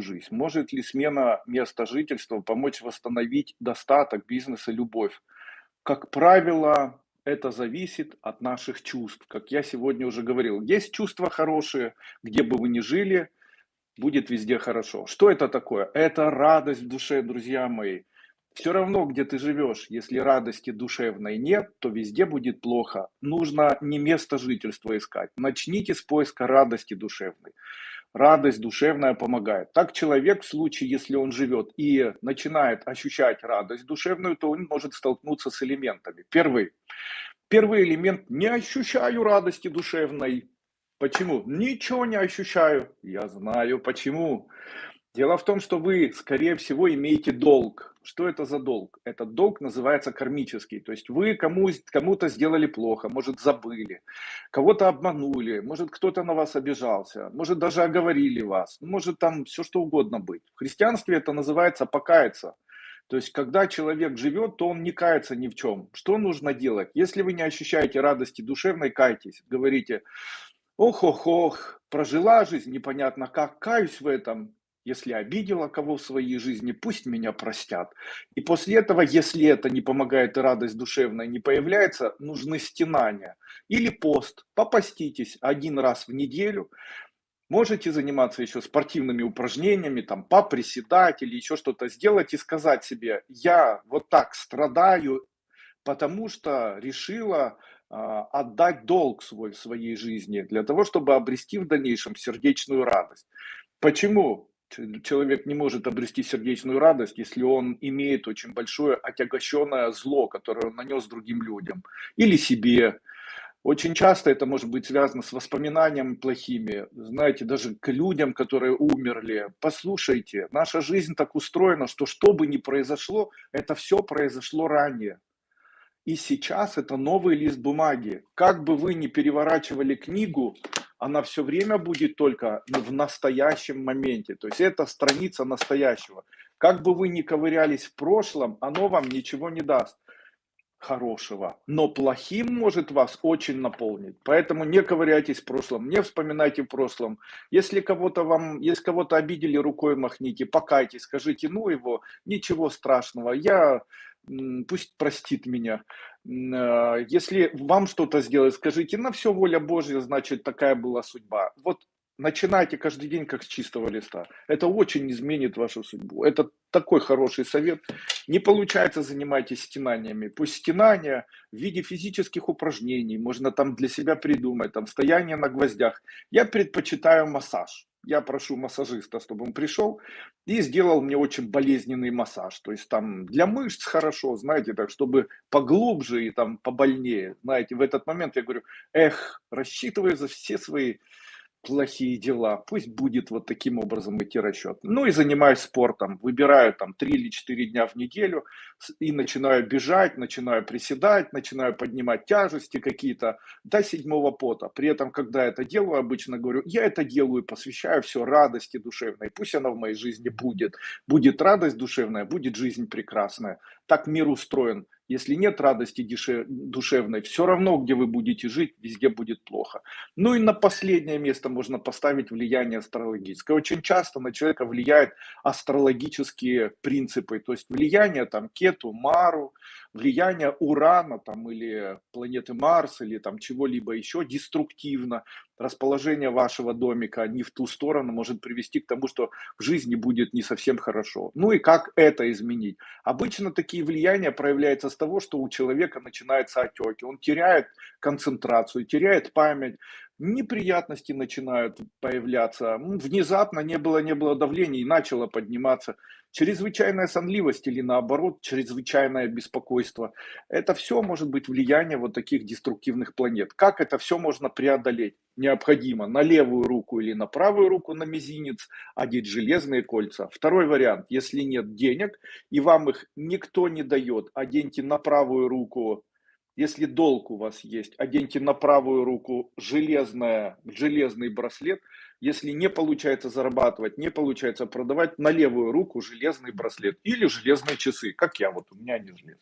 жизнь? Может ли смена места жительства помочь восстановить достаток, бизнес и любовь? Как правило, это зависит от наших чувств. Как я сегодня уже говорил, есть чувства хорошие, где бы вы ни жили, будет везде хорошо. Что это такое? Это радость в душе, друзья мои. Все равно, где ты живешь, если радости душевной нет, то везде будет плохо. Нужно не место жительства искать. Начните с поиска радости душевной. Радость душевная помогает. Так человек в случае, если он живет и начинает ощущать радость душевную, то он может столкнуться с элементами. Первый. Первый элемент – не ощущаю радости душевной. Почему? Ничего не ощущаю. Я знаю почему. Дело в том, что вы, скорее всего, имеете долг. Что это за долг? Этот долг называется кармический. То есть вы кому, кому-то сделали плохо, может забыли, кого-то обманули, может кто-то на вас обижался, может даже оговорили вас, может там все что угодно быть. В христианстве это называется покаяться. То есть, когда человек живет, то он не кается ни в чем. Что нужно делать? Если вы не ощущаете радости душевной, кайтесь. Говорите, ох-ох-ох, прожила жизнь, непонятно как, каюсь в этом, если обидела кого в своей жизни, пусть меня простят. И после этого, если это не помогает и радость душевная не появляется, нужны стенания. Или пост. Попаститесь один раз в неделю. Можете заниматься еще спортивными упражнениями, там, поприседать или еще что-то сделать и сказать себе, я вот так страдаю, потому что решила э, отдать долг свой в своей жизни для того, чтобы обрести в дальнейшем сердечную радость. Почему? Человек не может обрести сердечную радость, если он имеет очень большое отягощенное зло, которое он нанес другим людям или себе. Очень часто это может быть связано с воспоминаниями плохими, знаете, даже к людям, которые умерли. Послушайте, наша жизнь так устроена, что что бы ни произошло, это все произошло ранее. И сейчас это новый лист бумаги. Как бы вы ни переворачивали книгу, она все время будет только в настоящем моменте. То есть это страница настоящего. Как бы вы ни ковырялись в прошлом, оно вам ничего не даст хорошего. Но плохим может вас очень наполнить. Поэтому не ковыряйтесь в прошлом, не вспоминайте в прошлом. Если кого-то вам, если кого-то обидели, рукой махните, покайтесь, скажите, ну его, ничего страшного, я пусть простит меня. А, если вам что-то сделать, скажите, на все воля Божья, значит, такая была судьба. Вот начинайте каждый день как с чистого листа. Это очень изменит вашу судьбу. Это такой хороший совет. Не получается, занимайтесь стенаниями. Пусть стенания в виде физических упражнений, можно там для себя придумать, там стояние на гвоздях. Я предпочитаю массаж я прошу массажиста, чтобы он пришел и сделал мне очень болезненный массаж. То есть там для мышц хорошо, знаете, так, чтобы поглубже и там побольнее. Знаете, в этот момент я говорю, эх, рассчитываю за все свои плохие дела. Пусть будет вот таким образом идти расчет. Ну и занимаюсь спортом. Выбираю там 3 или 4 дня в неделю и начинаю бежать, начинаю приседать, начинаю поднимать тяжести какие-то до седьмого пота. При этом, когда это делаю, обычно говорю, я это делаю, посвящаю все радости душевной. Пусть она в моей жизни будет. Будет радость душевная, будет жизнь прекрасная. Так мир устроен. Если нет радости душевной, все равно, где вы будете жить, везде будет плохо. Ну и на последнее место можно поставить влияние астрологическое. Очень часто на человека влияют астрологические принципы, то есть влияние там Кету, Мару, влияние Урана там, или планеты Марс, или там чего-либо еще деструктивно. Расположение вашего домика не в ту сторону может привести к тому, что в жизни будет не совсем хорошо. Ну и как это изменить? Обычно такие влияния проявляются с того, что у человека начинаются отеки, он теряет концентрацию, теряет память, неприятности начинают появляться, внезапно не было, не было давления и начало подниматься чрезвычайная сонливость или наоборот чрезвычайное беспокойство. Это все может быть влияние вот таких деструктивных планет. Как это все можно преодолеть? Необходимо на левую руку или на правую руку на мизинец одеть железные кольца. Второй вариант, если нет денег и вам их никто не дает, оденьте на правую руку если долг у вас есть, оденьте на правую руку железное, железный браслет. Если не получается зарабатывать, не получается продавать, на левую руку железный браслет или железные часы, как я, вот у меня они железные.